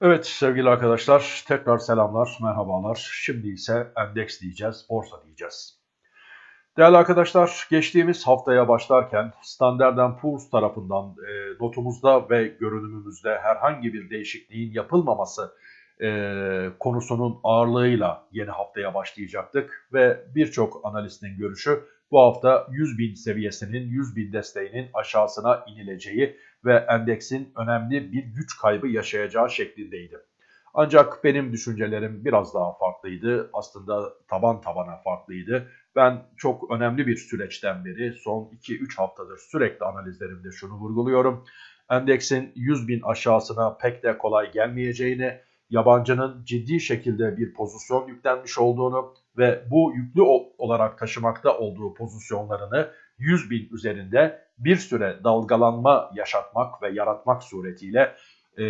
Evet sevgili arkadaşlar tekrar selamlar, merhabalar. Şimdi ise endeks diyeceğiz, borsa diyeceğiz. Değerli arkadaşlar geçtiğimiz haftaya başlarken Standard Poor's tarafından e, notumuzda ve görünümümüzde herhangi bir değişikliğin yapılmaması e, konusunun ağırlığıyla yeni haftaya başlayacaktık. Ve birçok analistin görüşü bu hafta 100 bin seviyesinin 100 bin desteğinin aşağısına inileceği ve endeksin önemli bir güç kaybı yaşayacağı şeklindeydi. Ancak benim düşüncelerim biraz daha farklıydı. Aslında taban tabana farklıydı. Ben çok önemli bir süreçten beri son 2-3 haftadır sürekli analizlerimde şunu vurguluyorum. Endeksin 100 bin aşağısına pek de kolay gelmeyeceğini, yabancının ciddi şekilde bir pozisyon yüklenmiş olduğunu ve bu yüklü olarak taşımakta olduğu pozisyonlarını 100 bin üzerinde bir süre dalgalanma yaşatmak ve yaratmak suretiyle e,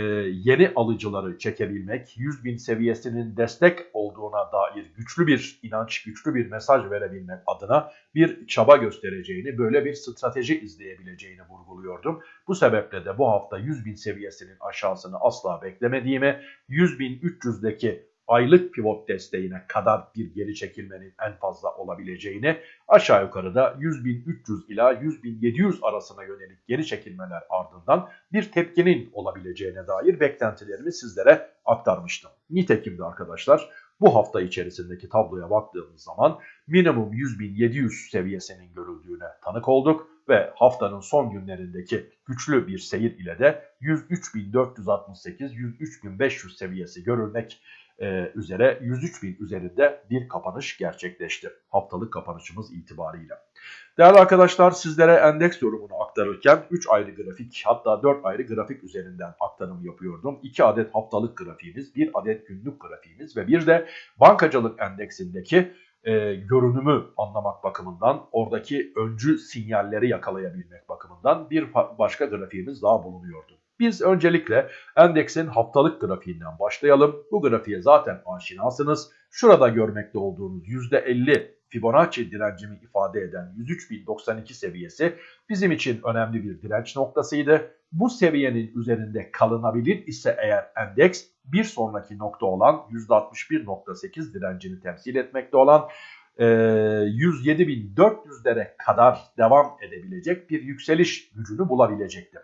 yeni alıcıları çekebilmek, 100 bin seviyesinin destek olduğuna dair güçlü bir inanç, güçlü bir mesaj verebilmek adına bir çaba göstereceğini, böyle bir strateji izleyebileceğini vurguluyordum. Bu sebeple de bu hafta 100 bin seviyesinin aşağısını asla beklemediğimi, 100 bin 300'deki aylık pivot desteğine kadar bir geri çekilmenin en fazla olabileceğini aşağı yukarı da 100.300 ila 100.700 arasına yönelik geri çekilmeler ardından bir tepkinin olabileceğine dair beklentilerimi sizlere aktarmıştım. Nitekim de arkadaşlar bu hafta içerisindeki tabloya baktığımız zaman minimum 100.700 seviyesinin görüldüğüne tanık olduk ve haftanın son günlerindeki güçlü bir seyir ile de 103.468-103.500 seviyesi görülmek e, üzere 103 bin üzerinde bir kapanış gerçekleşti. Haftalık kapanışımız itibariyle. Değerli arkadaşlar sizlere endeks yorumunu aktarırken 3 ayrı grafik hatta 4 ayrı grafik üzerinden aktarım yapıyordum. 2 adet haftalık grafiğimiz, 1 adet günlük grafiğimiz ve bir de bankacılık endeksindeki e, görünümü anlamak bakımından, oradaki öncü sinyalleri yakalayabilmek bakımından bir başka grafiğimiz daha bulunuyordu. Biz öncelikle endeksin haftalık grafiğinden başlayalım. Bu grafiğe zaten aşinasınız. Şurada görmekte olduğunuz %50 Fibonacci direncimi ifade eden 103.092 seviyesi bizim için önemli bir direnç noktasıydı. Bu seviyenin üzerinde kalınabilir ise eğer endeks bir sonraki nokta olan %61.8 direncini temsil etmekte olan 107.400'lere kadar devam edebilecek bir yükseliş gücünü bulabilecektir.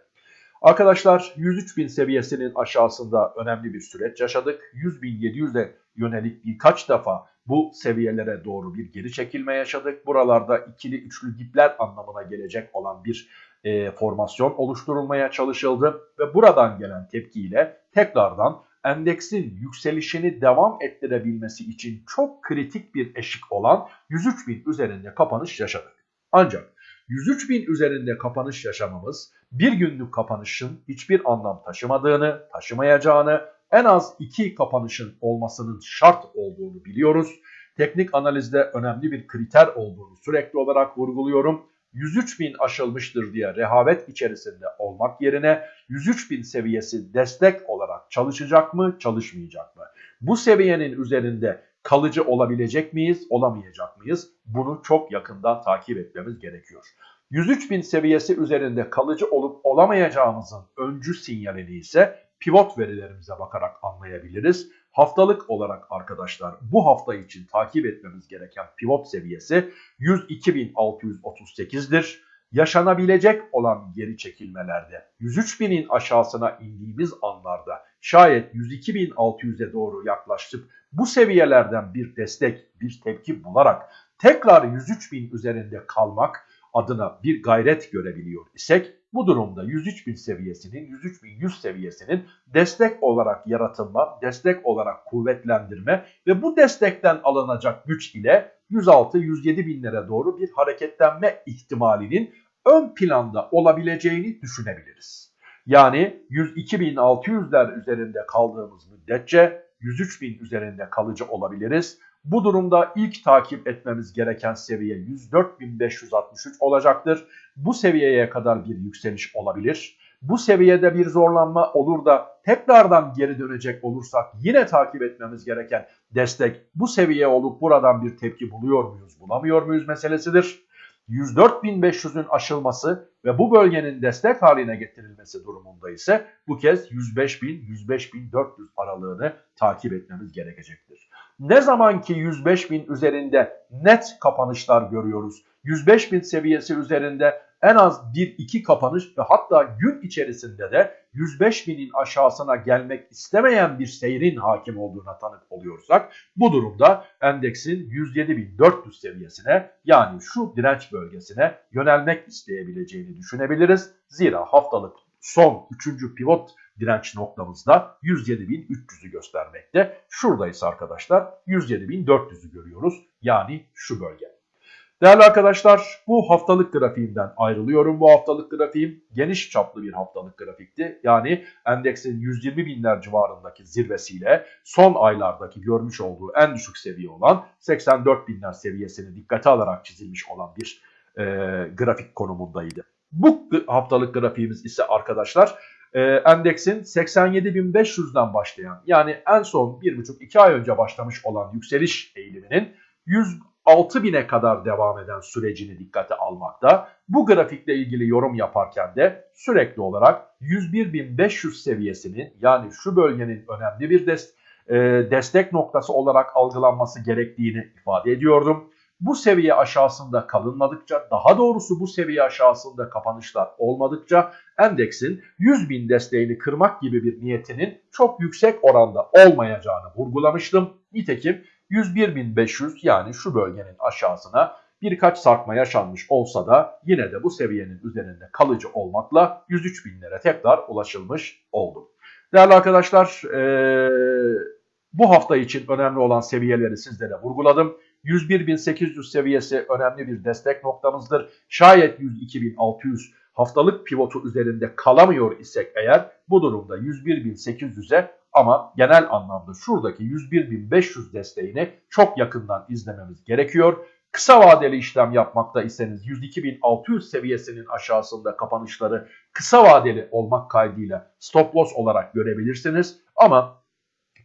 Arkadaşlar 103 bin seviyesinin aşağısında önemli bir süreç yaşadık. 100.700'e yönelik birkaç defa bu seviyelere doğru bir geri çekilme yaşadık. Buralarda ikili üçlü dipler anlamına gelecek olan bir e, formasyon oluşturulmaya çalışıldı. Ve buradan gelen tepkiyle tekrardan endeksin yükselişini devam ettirebilmesi için çok kritik bir eşik olan 103 bin üzerinde kapanış yaşadık. Ancak 103 bin üzerinde kapanış yaşamamız bir günlük kapanışın hiçbir anlam taşımadığını, taşımayacağını, en az iki kapanışın olmasının şart olduğunu biliyoruz. Teknik analizde önemli bir kriter olduğunu sürekli olarak vurguluyorum. 103 bin aşılmıştır diye rehavet içerisinde olmak yerine 103 bin seviyesi destek olarak çalışacak mı, çalışmayacak mı? Bu seviyenin üzerinde kalıcı olabilecek miyiz, olamayacak mıyız? Bunu çok yakından takip etmemiz gerekiyor. 103 bin seviyesi üzerinde kalıcı olup olamayacağımızın öncü sinyalini ise pivot verilerimize bakarak anlayabiliriz. Haftalık olarak arkadaşlar bu hafta için takip etmemiz gereken pivot seviyesi 102.638'dir. Yaşanabilecek olan geri çekilmelerde 103.000'in aşağısına indiğimiz anlarda şayet 102.600'e doğru yaklaştık bu seviyelerden bir destek, bir tepki bularak tekrar 103.000 üzerinde kalmak adına bir gayret görebiliyor isek bu durumda 103.000 seviyesinin 103.100 seviyesinin destek olarak yaratılma, destek olarak kuvvetlendirme ve bu destekten alınacak güç ile 106-107 binlere doğru bir hareketlenme ihtimalinin ön planda olabileceğini düşünebiliriz. Yani 102.600'ler üzerinde kaldığımız müddetçe 103 bin üzerinde kalıcı olabiliriz. Bu durumda ilk takip etmemiz gereken seviye 104.563 olacaktır. Bu seviyeye kadar bir yükseliş olabilir. Bu seviyede bir zorlanma olur da tekrardan geri dönecek olursak yine takip etmemiz gereken destek bu seviye olup buradan bir tepki buluyor muyuz bulamıyor muyuz meselesidir. 104.500'ün aşılması ve bu bölgenin destek haline getirilmesi durumunda ise bu kez 105.000-105.400 aralığını takip etmemiz gerekecektir. Ne zaman ki 105.000 üzerinde net kapanışlar görüyoruz, 105.000 seviyesi üzerinde en az 1-2 kapanış ve hatta gün içerisinde de 105 binin aşağısına gelmek istemeyen bir seyrin hakim olduğuna tanık oluyorsak bu durumda endeksin 107.400 seviyesine yani şu direnç bölgesine yönelmek isteyebileceğini düşünebiliriz. Zira haftalık son 3. pivot direnç noktamızda 107.300'ü göstermekte. Şuradayız arkadaşlar 107.400'ü görüyoruz yani şu bölge. Değerli arkadaşlar bu haftalık grafiğimden ayrılıyorum. Bu haftalık grafiğim geniş çaplı bir haftalık grafikti. Yani endeksin 120 binler civarındaki zirvesiyle son aylardaki görmüş olduğu en düşük seviye olan 84 binler seviyesini dikkate alarak çizilmiş olan bir e, grafik konumundaydı. Bu haftalık grafiğimiz ise arkadaşlar e, endeksin 87.500'den başlayan yani en son 1,5-2 ay önce başlamış olan yükseliş eğiliminin 100 6000'e kadar devam eden sürecini dikkate almakta. Bu grafikle ilgili yorum yaparken de sürekli olarak 101.500 seviyesinin yani şu bölgenin önemli bir dest e, destek noktası olarak algılanması gerektiğini ifade ediyordum. Bu seviye aşağısında kalınmadıkça, daha doğrusu bu seviye aşağısında kapanışlar olmadıkça endeksin 100.000 desteğini kırmak gibi bir niyetinin çok yüksek oranda olmayacağını vurgulamıştım. Nitekim 101.500 yani şu bölgenin aşağısına birkaç sarkma yaşanmış olsa da yine de bu seviyenin üzerinde kalıcı olmakla 103.000'lere tekrar ulaşılmış oldu. Değerli arkadaşlar ee, bu hafta için önemli olan seviyeleri sizlere vurguladım. 101.800 seviyesi önemli bir destek noktamızdır. Şayet 102.600 haftalık pivotu üzerinde kalamıyor isek eğer bu durumda 101.800'e ama genel anlamda şuradaki 101.500 desteğini çok yakından izlememiz gerekiyor. Kısa vadeli işlem yapmakta iseniz 102.600 seviyesinin aşağısında kapanışları kısa vadeli olmak kaydıyla stop loss olarak görebilirsiniz. Ama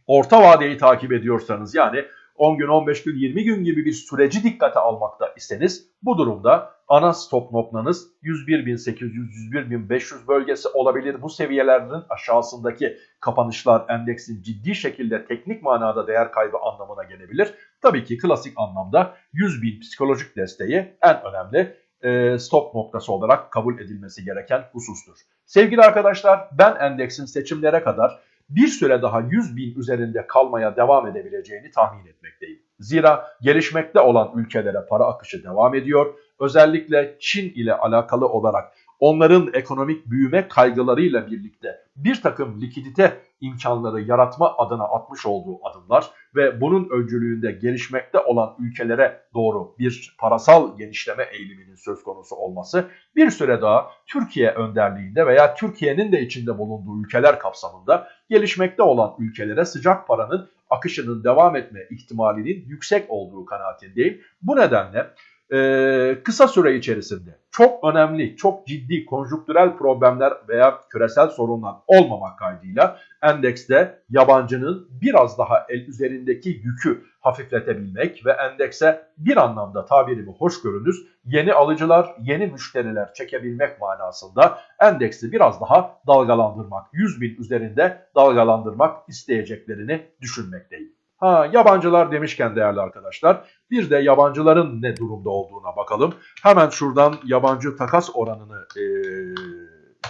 orta vadeyi takip ediyorsanız yani 10 gün, 15 gün, 20 gün gibi bir süreci dikkate almakta iseniz bu durumda ana stop noktanız 101.800-101.500 bölgesi olabilir. Bu seviyelerin aşağısındaki kapanışlar endeksin ciddi şekilde teknik manada değer kaybı anlamına gelebilir. Tabii ki klasik anlamda 100.000 psikolojik desteği en önemli e, stop noktası olarak kabul edilmesi gereken husustur. Sevgili arkadaşlar ben endeksin seçimlere kadar bir süre daha 100 bin üzerinde kalmaya devam edebileceğini tahmin etmekteyim. Zira gelişmekte olan ülkelere para akışı devam ediyor. Özellikle Çin ile alakalı olarak onların ekonomik büyüme kaygılarıyla birlikte bir takım likidite imkanları yaratma adına atmış olduğu adımlar ve bunun öncülüğünde gelişmekte olan ülkelere doğru bir parasal genişleme eğiliminin söz konusu olması bir süre daha Türkiye önderliğinde veya Türkiye'nin de içinde bulunduğu ülkeler kapsamında gelişmekte olan ülkelere sıcak paranın akışının devam etme ihtimalinin yüksek olduğu kanaatindeyim. Bu nedenle e, kısa süre içerisinde çok önemli, çok ciddi konjüktürel problemler veya küresel sorunlar olmamak kaydıyla endekste yabancının biraz daha el üzerindeki yükü hafifletebilmek ve endekse bir anlamda tabirimi hoş görünüz yeni alıcılar, yeni müşteriler çekebilmek manasında endeksi biraz daha dalgalandırmak, 100 bin üzerinde dalgalandırmak isteyeceklerini düşünmekteyim. Ha yabancılar demişken değerli arkadaşlar bir de yabancıların ne durumda olduğuna bakalım. Hemen şuradan yabancı takas oranını e,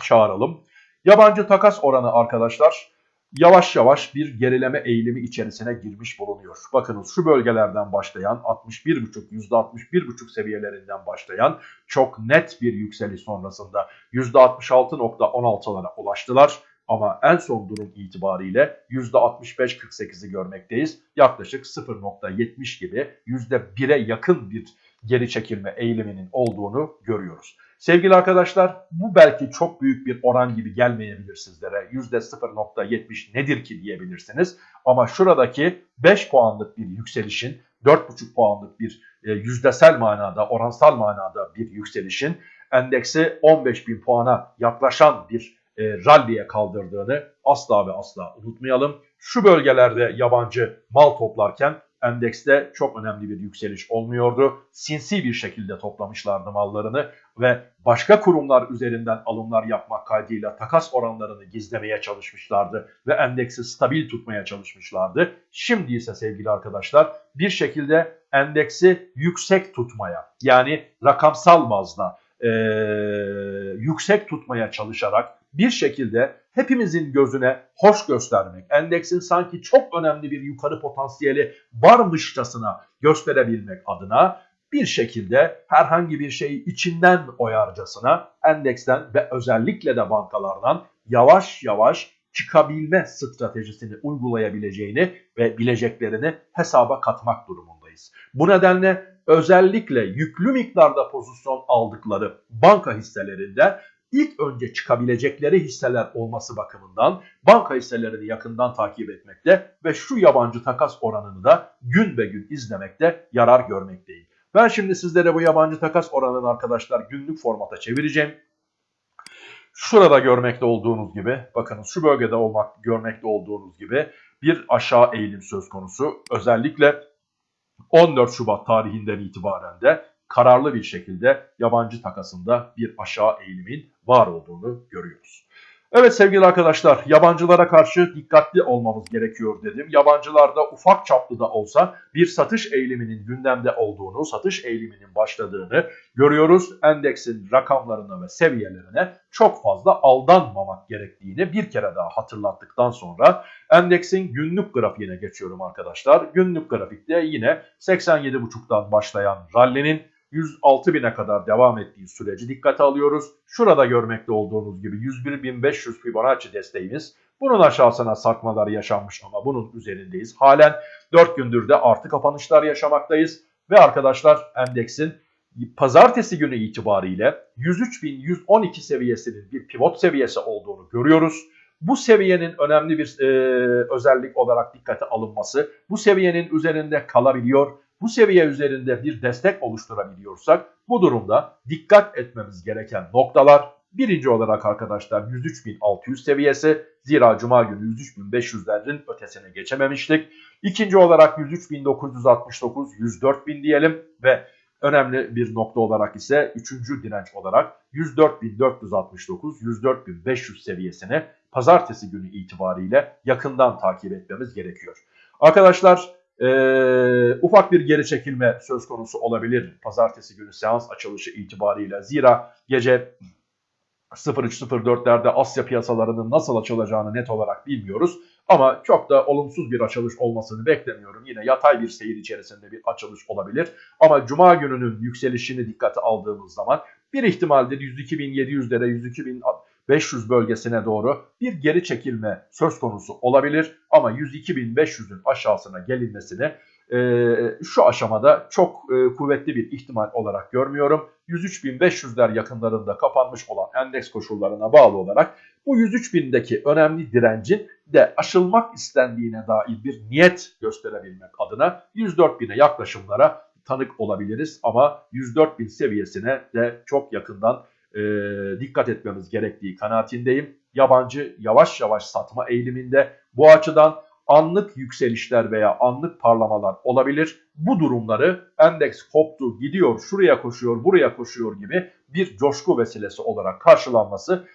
çağıralım. Yabancı takas oranı arkadaşlar yavaş yavaş bir gerileme eğilimi içerisine girmiş bulunuyor. Bakınız şu bölgelerden başlayan 61,5 %61,5 seviyelerinden başlayan çok net bir yükseliş sonrasında %66.16'lara ulaştılar. Ama en son durum itibariyle %65-48'i görmekteyiz. Yaklaşık 0.70 gibi %1'e yakın bir geri çekilme eğiliminin olduğunu görüyoruz. Sevgili arkadaşlar bu belki çok büyük bir oran gibi gelmeyebilir sizlere. %0.70 nedir ki diyebilirsiniz. Ama şuradaki 5 puanlık bir yükselişin 4,5 puanlık bir e, yüzdesel manada, oransal manada bir yükselişin endeksi 15 bin puana yaklaşan bir e, ralliye kaldırdığını asla ve asla unutmayalım. Şu bölgelerde yabancı mal toplarken endekste çok önemli bir yükseliş olmuyordu. Sinsi bir şekilde toplamışlardı mallarını ve başka kurumlar üzerinden alımlar yapmak kaydıyla takas oranlarını gizlemeye çalışmışlardı ve endeksi stabil tutmaya çalışmışlardı. Şimdi ise sevgili arkadaşlar bir şekilde endeksi yüksek tutmaya yani rakamsal bazda e, yüksek tutmaya çalışarak bir şekilde hepimizin gözüne hoş göstermek, endeksin sanki çok önemli bir yukarı potansiyeli varmışçasına gösterebilmek adına bir şekilde herhangi bir şeyi içinden oyarcasına endeksten ve özellikle de bankalardan yavaş yavaş çıkabilme stratejisini uygulayabileceğini ve bileceklerini hesaba katmak durumundayız. Bu nedenle özellikle yüklü miktarda pozisyon aldıkları banka hisselerinde ilk önce çıkabilecekleri hisseler olması bakımından banka hisselerini yakından takip etmekte ve şu yabancı takas oranını da gün be gün izlemekte yarar görmekteyim. Ben şimdi sizlere bu yabancı takas oranını arkadaşlar günlük formata çevireceğim. Şurada görmekte olduğunuz gibi, bakınız şu bölgede olmak görmekte olduğunuz gibi bir aşağı eğilim söz konusu. Özellikle 14 Şubat tarihinden itibaren de kararlı bir şekilde yabancı takasında bir aşağı eğilimin var olduğunu görüyoruz. Evet sevgili arkadaşlar yabancılara karşı dikkatli olmamız gerekiyor dedim. Yabancılarda ufak çaplı da olsa bir satış eğiliminin gündemde olduğunu, satış eğiliminin başladığını görüyoruz. Endeksin rakamlarına ve seviyelerine çok fazla aldanmamak gerektiğini bir kere daha hatırlattıktan sonra endeksin günlük grafiğine geçiyorum arkadaşlar. Günlük grafikte yine 87.5'tan başlayan rallinin 106 bine kadar devam ettiği süreci dikkate alıyoruz. Şurada görmekte olduğunuz gibi 101.500 Fibonacci desteğimiz. Bunun aşağısına sarkmalar yaşanmış ama bunun üzerindeyiz. Halen 4 gündür de artı kapanışlar yaşamaktayız. Ve arkadaşlar endeksin pazartesi günü itibariyle 103.112 seviyesinin bir pivot seviyesi olduğunu görüyoruz. Bu seviyenin önemli bir e, özellik olarak dikkate alınması, bu seviyenin üzerinde kalabiliyor bu seviye üzerinde bir destek oluşturabiliyorsak bu durumda dikkat etmemiz gereken noktalar birinci olarak arkadaşlar 103.600 seviyesi zira cuma günü 103.500'lerin ötesine geçememiştik. İkinci olarak 103.969 104.000 diyelim ve önemli bir nokta olarak ise üçüncü direnç olarak 104.469 104.500 seviyesini pazartesi günü itibariyle yakından takip etmemiz gerekiyor. Arkadaşlar ee, ufak bir geri çekilme söz konusu olabilir pazartesi günü seans açılışı itibariyle. Zira gece 03.04'lerde Asya piyasalarının nasıl açılacağını net olarak bilmiyoruz. Ama çok da olumsuz bir açılış olmasını beklemiyorum. Yine yatay bir seyir içerisinde bir açılış olabilir. Ama Cuma gününün yükselişini dikkate aldığımız zaman bir ihtimalde 102.700'lere 102.000 500 bölgesine doğru bir geri çekilme söz konusu olabilir. Ama 102.500'ün aşağısına gelinmesini e, şu aşamada çok e, kuvvetli bir ihtimal olarak görmüyorum. 103.500'ler yakınlarında kapanmış olan endeks koşullarına bağlı olarak bu 103.000'deki önemli direncin de aşılmak istendiğine dair bir niyet gösterebilmek adına 104.000'e yaklaşımlara tanık olabiliriz. Ama 104.000 seviyesine de çok yakından e, dikkat etmemiz gerektiği kanaatindeyim. Yabancı yavaş yavaş satma eğiliminde bu açıdan anlık yükselişler veya anlık parlamalar olabilir. Bu durumları endeks koptu, gidiyor, şuraya koşuyor, buraya koşuyor gibi bir coşku vesilesi olarak karşılanmasını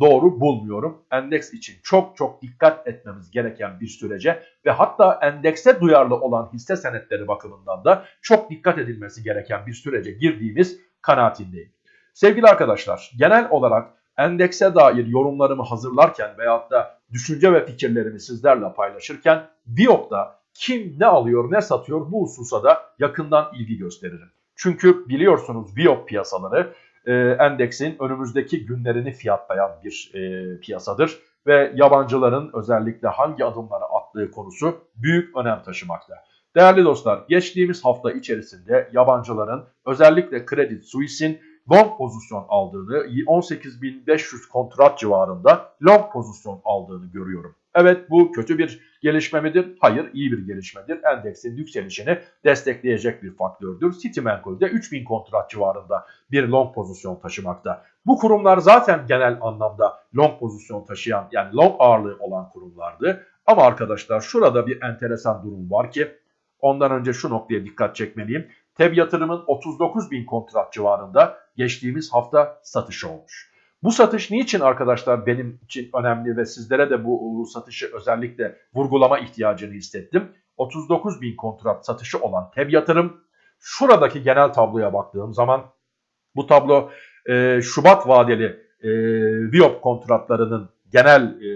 doğru bulmuyorum. Endeks için çok çok dikkat etmemiz gereken bir sürece ve hatta endekse duyarlı olan hisse senetleri bakımından da çok dikkat edilmesi gereken bir sürece girdiğimiz kanaatindeyim. Sevgili arkadaşlar genel olarak endekse dair yorumlarımı hazırlarken veyahut da düşünce ve fikirlerimi sizlerle paylaşırken Biyok'ta kim ne alıyor ne satıyor bu hususa da yakından ilgi gösteririm. Çünkü biliyorsunuz Biyok piyasaları e, endeksin önümüzdeki günlerini fiyatlayan bir e, piyasadır ve yabancıların özellikle hangi adımları attığı konusu büyük önem taşımakta. Değerli dostlar geçtiğimiz hafta içerisinde yabancıların özellikle Credit Suisse'in long pozisyon aldığını, 18.500 kontrat civarında long pozisyon aldığını görüyorum. Evet bu kötü bir gelişme midir? Hayır iyi bir gelişmedir. Endeksin yükselişini destekleyecek bir faktördür. Citimenkol'de 3000 kontrat civarında bir long pozisyon taşımakta. Bu kurumlar zaten genel anlamda long pozisyon taşıyan yani long ağırlığı olan kurumlardı. Ama arkadaşlar şurada bir enteresan durum var ki Ondan önce şu noktaya dikkat çekmeliyim. TEB yatırımın 39 bin kontrat civarında geçtiğimiz hafta satışı olmuş. Bu satış niçin arkadaşlar benim için önemli ve sizlere de bu satışı özellikle vurgulama ihtiyacını hissettim. 39 bin kontrat satışı olan TEB yatırım şuradaki genel tabloya baktığım zaman bu tablo e, Şubat vadeli e, Viop kontratlarının genel e,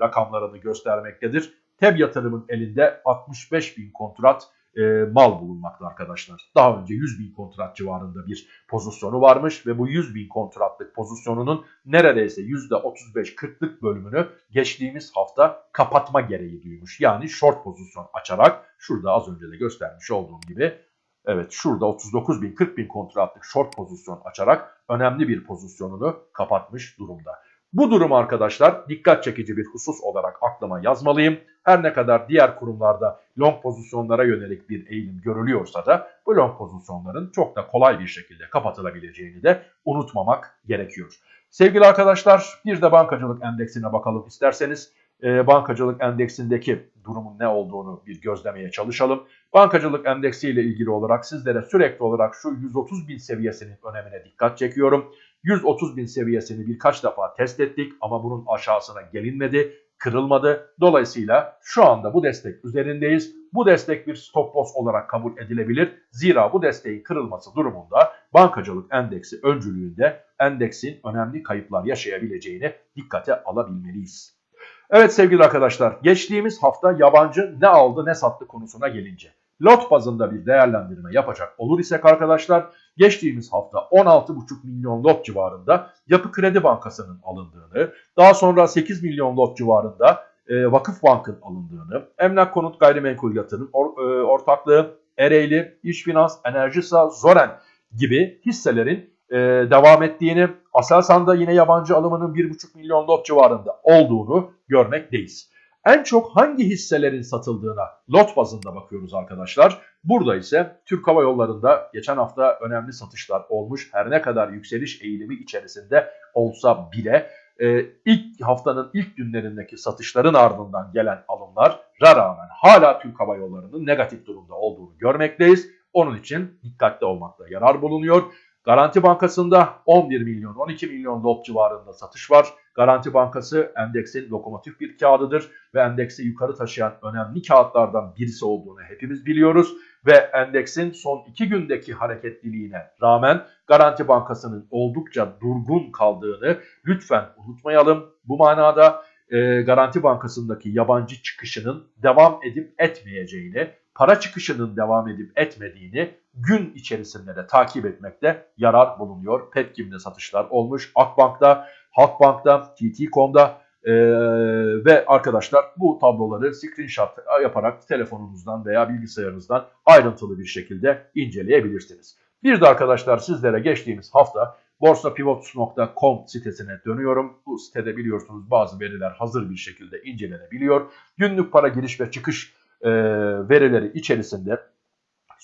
rakamlarını göstermektedir. TEB yatırımın elinde 65 bin kontrat e, mal bulunmakta arkadaşlar. Daha önce 100 bin kontrat civarında bir pozisyonu varmış ve bu 100 bin kontratlık pozisyonunun neredeyse %35-40'lık bölümünü geçtiğimiz hafta kapatma gereği duymuş. Yani short pozisyon açarak şurada az önce de göstermiş olduğum gibi Evet şurada 39 bin 40 bin kontratlık short pozisyon açarak önemli bir pozisyonunu kapatmış durumda. Bu durum arkadaşlar dikkat çekici bir husus olarak aklıma yazmalıyım. Her ne kadar diğer kurumlarda long pozisyonlara yönelik bir eğilim görülüyorsa da bu long pozisyonların çok da kolay bir şekilde kapatılabileceğini de unutmamak gerekiyor. Sevgili arkadaşlar bir de bankacılık endeksine bakalım isterseniz. E, bankacılık endeksindeki durumun ne olduğunu bir gözlemeye çalışalım. Bankacılık endeksi ile ilgili olarak sizlere sürekli olarak şu 130 bin seviyesinin önemine dikkat çekiyorum. 130 bin seviyesini birkaç defa test ettik ama bunun aşağısına gelinmedi, kırılmadı. Dolayısıyla şu anda bu destek üzerindeyiz. Bu destek bir stop loss olarak kabul edilebilir. Zira bu desteğin kırılması durumunda bankacılık endeksi öncülüğünde endeksin önemli kayıplar yaşayabileceğini dikkate alabilmeliyiz. Evet sevgili arkadaşlar geçtiğimiz hafta yabancı ne aldı ne sattı konusuna gelince lot bazında bir değerlendirme yapacak olur isek arkadaşlar geçtiğimiz hafta 16,5 milyon lot civarında Yapı Kredi Bankası'nın alındığını, daha sonra 8 milyon lot civarında e, Vakıf Bank'ın alındığını, Emlak Konut Gayrimenkul Yatırım or, e, Ortaklığı, Ereğli, İş Finans, Enerjisa, Zoren gibi hisselerin e, devam ettiğini, Aselsan'da yine yabancı alımının 1,5 milyon lot civarında olduğunu görmekteyiz. En çok hangi hisselerin satıldığına lot bazında bakıyoruz arkadaşlar. Burada ise Türk Hava Yolları'nda geçen hafta önemli satışlar olmuş. Her ne kadar yükseliş eğilimi içerisinde olsa bile e, ilk haftanın ilk günlerindeki satışların ardından gelen alımlar rağmen hala Türk Hava Yolları'nın negatif durumda olduğunu görmekteyiz. Onun için dikkatli olmakta yarar bulunuyor. Garanti Bankası'nda 11 milyon 12 milyon lot civarında satış var. Garanti Bankası endeksin lokomotif bir kağıdıdır ve endeksi yukarı taşıyan önemli kağıtlardan birisi olduğunu hepimiz biliyoruz. Ve endeksin son iki gündeki hareketliliğine rağmen Garanti Bankası'nın oldukça durgun kaldığını lütfen unutmayalım. Bu manada e, Garanti Bankası'ndaki yabancı çıkışının devam edip etmeyeceğini, para çıkışının devam edip etmediğini gün içerisinde de takip etmekte yarar bulunuyor. Petkim'de satışlar olmuş. Akbank'ta, Halkbank'ta, TT.com'da ee, ve arkadaşlar bu tabloları screenshot yaparak telefonunuzdan veya bilgisayarınızdan ayrıntılı bir şekilde inceleyebilirsiniz. Bir de arkadaşlar sizlere geçtiğimiz hafta borsapivots.com sitesine dönüyorum. Bu sitede biliyorsunuz bazı veriler hazır bir şekilde incelenebiliyor. Günlük para giriş ve çıkış e, verileri içerisinde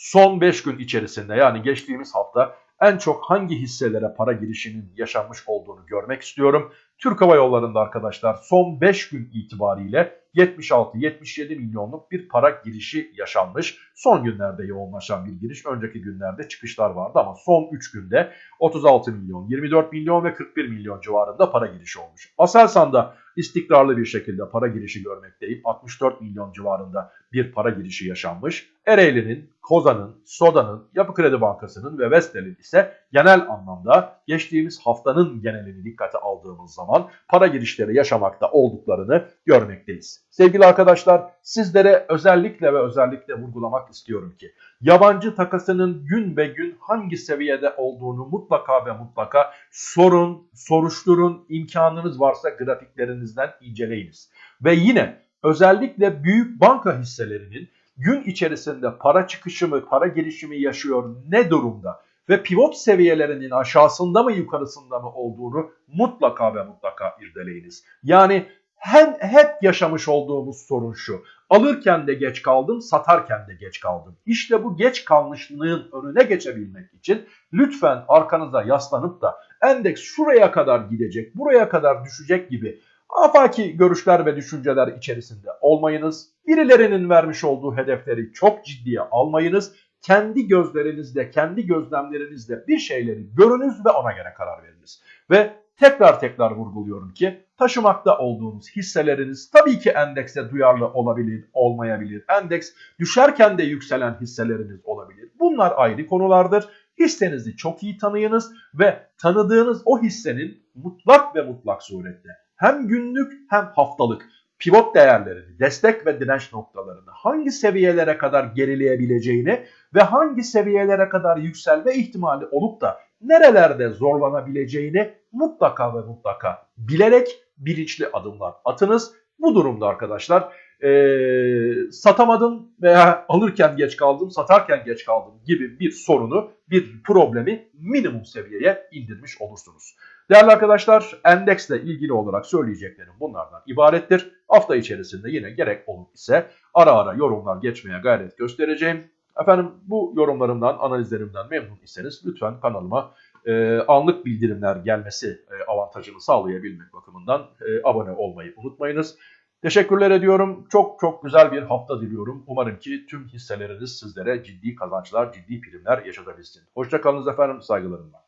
son 5 gün içerisinde yani geçtiğimiz hafta en çok hangi hisselere para girişinin yaşanmış olduğunu görmek istiyorum. Türk Hava Yolları'nda arkadaşlar son 5 gün itibariyle 76-77 milyonluk bir para girişi yaşanmış. Son günlerde yoğunlaşan bir giriş. Önceki günlerde çıkışlar vardı ama son 3 günde 36 milyon, 24 milyon ve 41 milyon civarında para girişi olmuş. Aselsan'da istikrarlı bir şekilde para girişi görmekteyim. 64 milyon civarında bir para girişi yaşanmış. Ereğli'nin, Kozan'ın, Soda'nın, Yapı Kredi Bankası'nın ve Vestel'in ise genel anlamda geçtiğimiz haftanın genelini dikkate aldığımız zaman para girişleri yaşamakta olduklarını görmekteyiz. Sevgili arkadaşlar sizlere özellikle ve özellikle vurgulamak istiyorum ki yabancı takasının gün be gün hangi seviyede olduğunu mutlaka ve mutlaka sorun, soruşturun, imkanınız varsa grafiklerinizden inceleyiniz. Ve yine özellikle büyük banka hisselerinin gün içerisinde para çıkışı mı, para girişimi yaşıyor ne durumda? ve pivot seviyelerinin aşağısında mı yukarısında mı olduğunu mutlaka ve mutlaka irdeleyiniz. Yani hem hep yaşamış olduğumuz sorun şu. Alırken de geç kaldım, satarken de geç kaldım. İşte bu geç kalmışlığın önüne geçebilmek için lütfen arkanıza yaslanıp da endeks şuraya kadar gidecek, buraya kadar düşecek gibi afaki görüşler ve düşünceler içerisinde olmayınız. Birilerinin vermiş olduğu hedefleri çok ciddiye almayınız. Kendi gözlerinizle, kendi gözlemlerinizle bir şeyleri görünüz ve ona göre karar veriniz. Ve tekrar tekrar vurguluyorum ki taşımakta olduğunuz hisseleriniz tabii ki endekse duyarlı olabilir, olmayabilir. Endeks düşerken de yükselen hisseleriniz olabilir. Bunlar ayrı konulardır. Hissenizi çok iyi tanıyınız ve tanıdığınız o hissenin mutlak ve mutlak surette hem günlük hem haftalık pivot değerlerini, destek ve direnç noktalarını hangi seviyelere kadar gerileyebileceğini ve hangi seviyelere kadar yükselme ihtimali olup da nerelerde zorlanabileceğini mutlaka ve mutlaka bilerek bilinçli adımlar atınız. Bu durumda arkadaşlar e, satamadım veya alırken geç kaldım, satarken geç kaldım gibi bir sorunu, bir problemi minimum seviyeye indirmiş olursunuz. Değerli arkadaşlar endeksle ilgili olarak söyleyeceklerim bunlardan ibarettir. Hafta içerisinde yine gerek olur ise ara ara yorumlar geçmeye gayret göstereceğim. Efendim bu yorumlarımdan, analizlerimden memnun iseniz lütfen kanalıma e, anlık bildirimler gelmesi e, avantajını sağlayabilmek bakımından e, abone olmayı unutmayınız. Teşekkürler ediyorum. Çok çok güzel bir hafta diliyorum. Umarım ki tüm hisseleriniz sizlere ciddi kazançlar, ciddi primler yaşatabilsin. Hoşçakalınız efendim, saygılarımla.